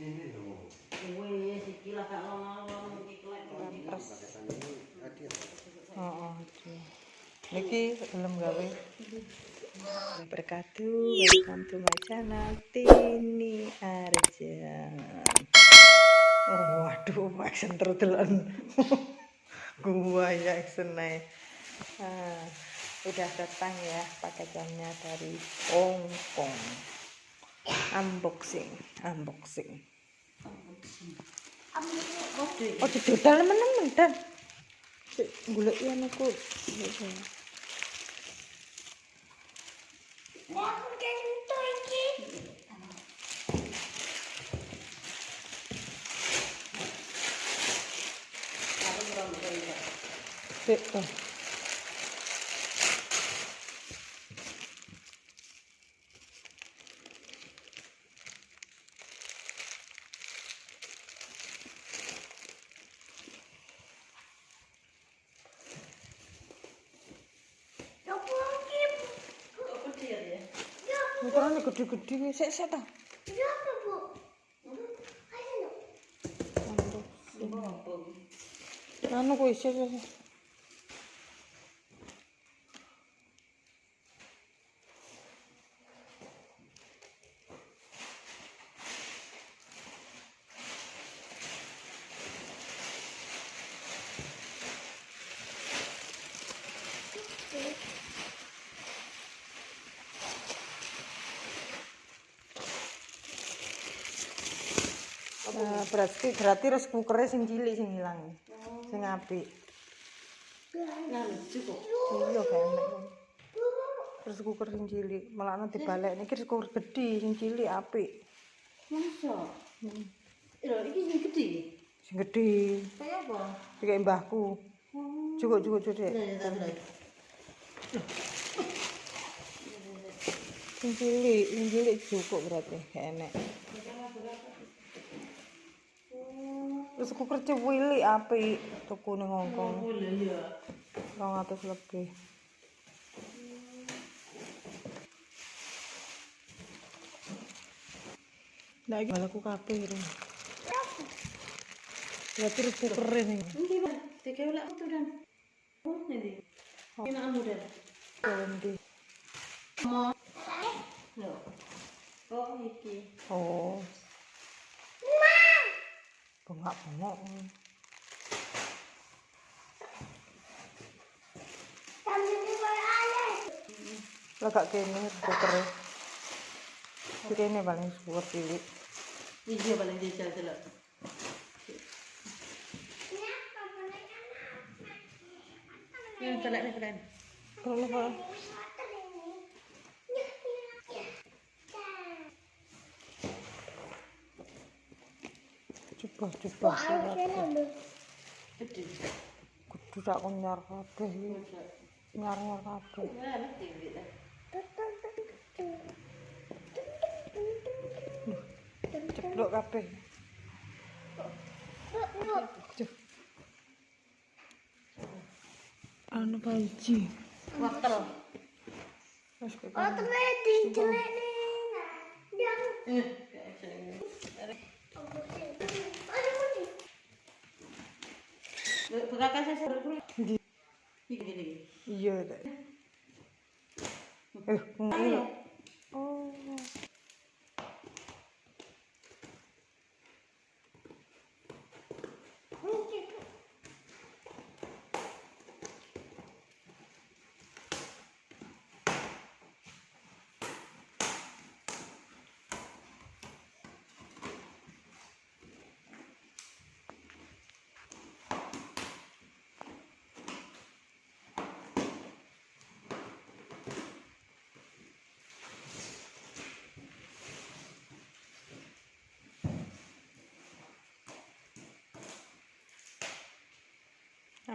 Oh, oh, aduh. Niki belum gawe. Berkatu, welcome to my channel Tini Arjan. Oh, waduh, action terdelan. Gua ya action naik. Ah, udah datang ya paketannya dari Hong Kong. Unboxing, unboxing. Oh, didodal temen-temen dan. Cek golek yen aku. To. Ukurannya gede-gede sik sik ta. Anu kuwi sik sik. sik. Nah, berarti berarti rice cooker sing cilik sing ilang. Sing apik. Nah, cukup. Iya kan. Rice cooker sing cilik, malah dibalik niki rice cooker gede sing cilik apik. Masa? Lho, iki sing gede. Sing gede. Kayak apa? Iki mbahku. Cukup cukup cukup. Dek. Nah. Sing cilik, sing cilik cukup berarti gak terus aku kerja wili api tuku ning Hongkong rong atus lebih Ndak iki aku kabeh ro. Ya terus ku keren iki. Iki Pak, tiga ulak itu dan. Oh, nanti. Oh. Ini nak muda. Nanti. Mau. no. Oh, iki. Oh. Bengak-bengok. Lagak kene rice cooker. Kene paling cooker cilik. Iki paling jajal delok. Yang telek nih keren. Kalau coba Gede. kudu tak nyar kabeh iki. Nyar-nyar kabeh. Ceplok kabeh. Anu panci. Wortel. Wes kok. Eh, kayak saya. Bekakak saya? Iki gini. Iya ta. Eh, ngene.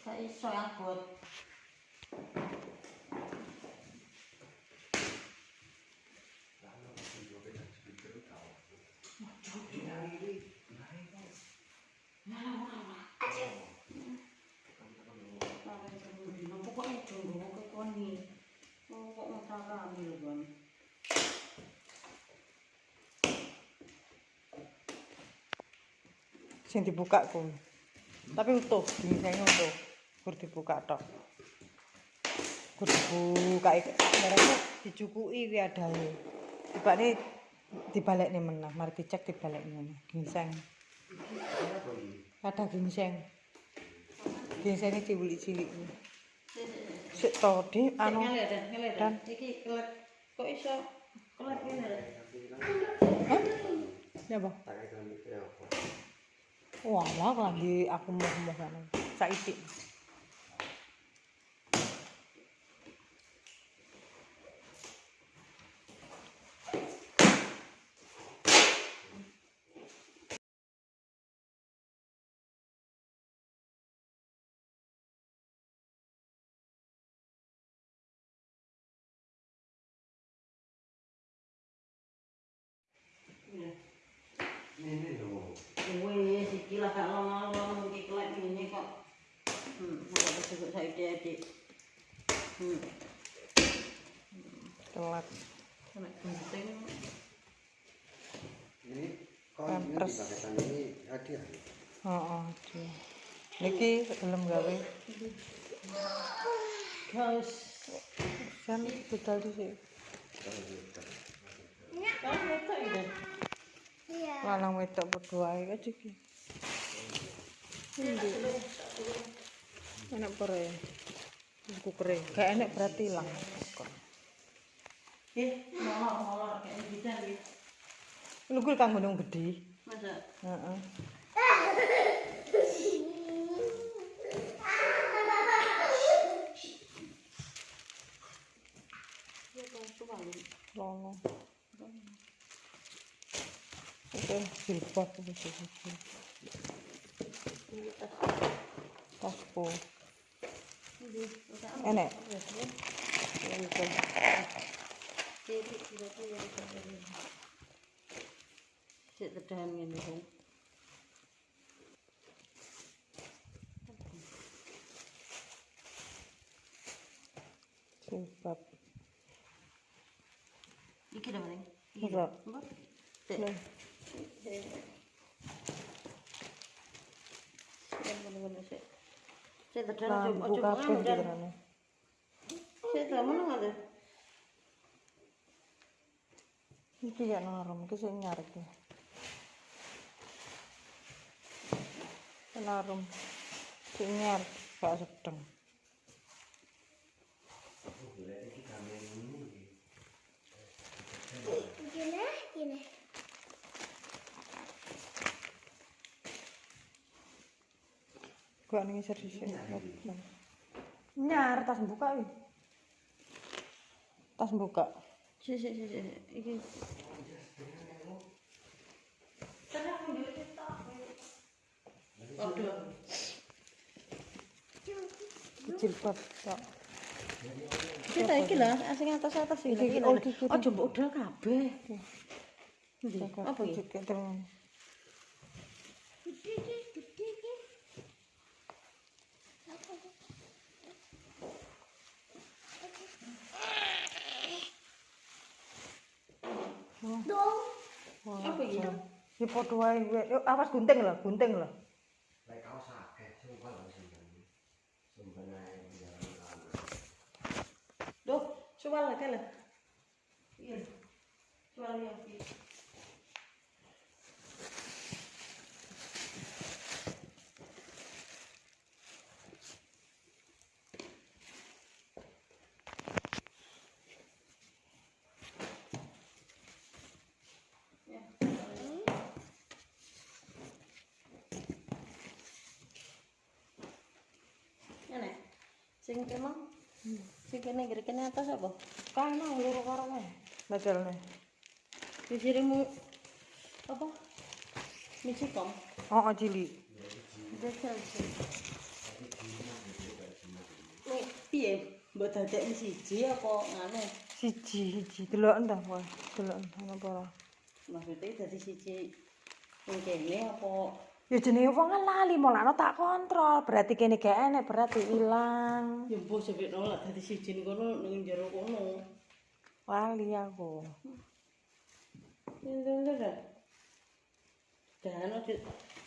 gak iso abot sing dibuka kok Tapi utuh, gingsengnya utuh gur dibuka tok. Gur dibuka mereka dicukuki kuwi tiba tibane dibalik nih menah mari dicek dibalik nih ginseng ada ginseng ginseng ini cilik cilik sik todi anu dan? Iki kelet kok iso kelet ngene ya apa? Wah lagi aku mau-mau kan saiki. Ini loh. Wih, mungkin ini kok. Hmm. Penting. Ini Niki belum gawe. Guys, kan betul sih. Kan betul ya. Lanang wedok berdua ae aja ki. Endi? Enak pare. Buku kere. Kayak enak berarti ilang. Eh, molor-molor kayak bidan gitu. Lu kuwi kanggo nang gedhi. Masa Heeh. suami. Lono. Şöyle çürük Sit the time in the home. Kimpap. Iki dah mana? Iki. Berapa? Iki ya narum, iki sing ngarep. Narum. Sing ngarep. Gak ning isor sisik. Nyar tas buka wi. Tas buka. Sik sik sik sik. Iki. Tedahan dulu kita. Waduh. Jilbab tok. Kita iki lah, asing atas atas iki. Iki, Iki oh, iki, iki. Oh, coba udah kabeh. Apa iki? Apa iki? Ya padha wae. we. Yuk awas gunting lho, gunting lho. Lek kaos akeh sumpah lho sampeyan. Sumpah ae. Duh, suwal lah kala. Iya. Iya. Ya. Ngene. Sing kena. Sing kene kene kene atas apa? Kana loro karo wae. Bedelne. Dijirimu apa? Micikom. Oh, oh cilik. jajal sih. Nih, piye? Mbok dadekne siji apa ngene? Siji siji delok entah kowe. Delok entah apa ora. Maksudnya dadi siji ning kene apa Ya jenenge wong lali mulane tak kontrol. Berarti kene gak enek berarti ilang. ya mbok sampe nolak dadi siji kono ning jero kono. Lali aku.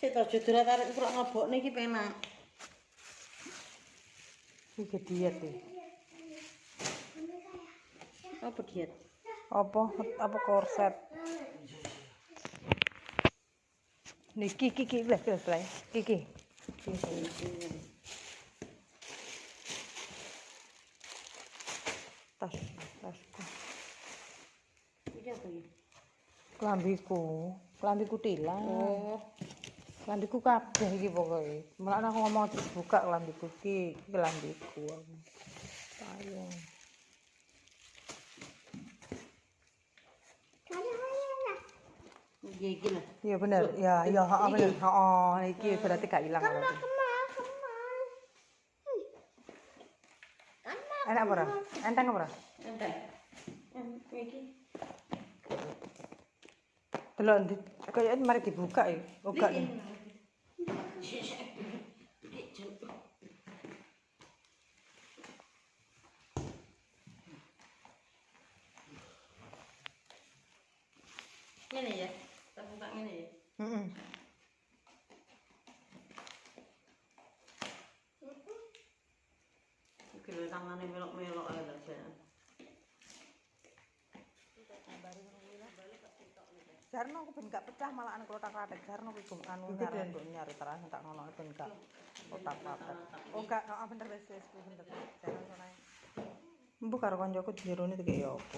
Sik to aja durat arek kurang ngebokne iki penak. Iki diet iki. Apa diet? Apa apa korset. Niki kiki wis wis lah. Kiki. Tas tas. Iki apa iki? Klambiku, klambiku tilang. Oh, Klambiku kabeh iki pokoke. Mulane aku ngomong dibuka klambiku iki, klambiku. aku. Lah. Iya bener, ya ya heeh bener. Heeh, iki berarti gak ilang berarti. Enak apa? Enteng apa? Enteng. Iki. Delok ndi kaya mari dibuka ya. Oh gak. Ngene ya. Tak buka ngene ya. Heeh. Lho tangane melok-melok ae lho jan. Jarno aku ben gak pecah malah anu kotak-kotak Jarno kuwi gum anu nyari nduk nyari terus tak ngono ben gak kotak-kotak. Oh gak, heeh bener wis wis bener. Jarno sono. Mbok karo koncoku jerone iki ya apa?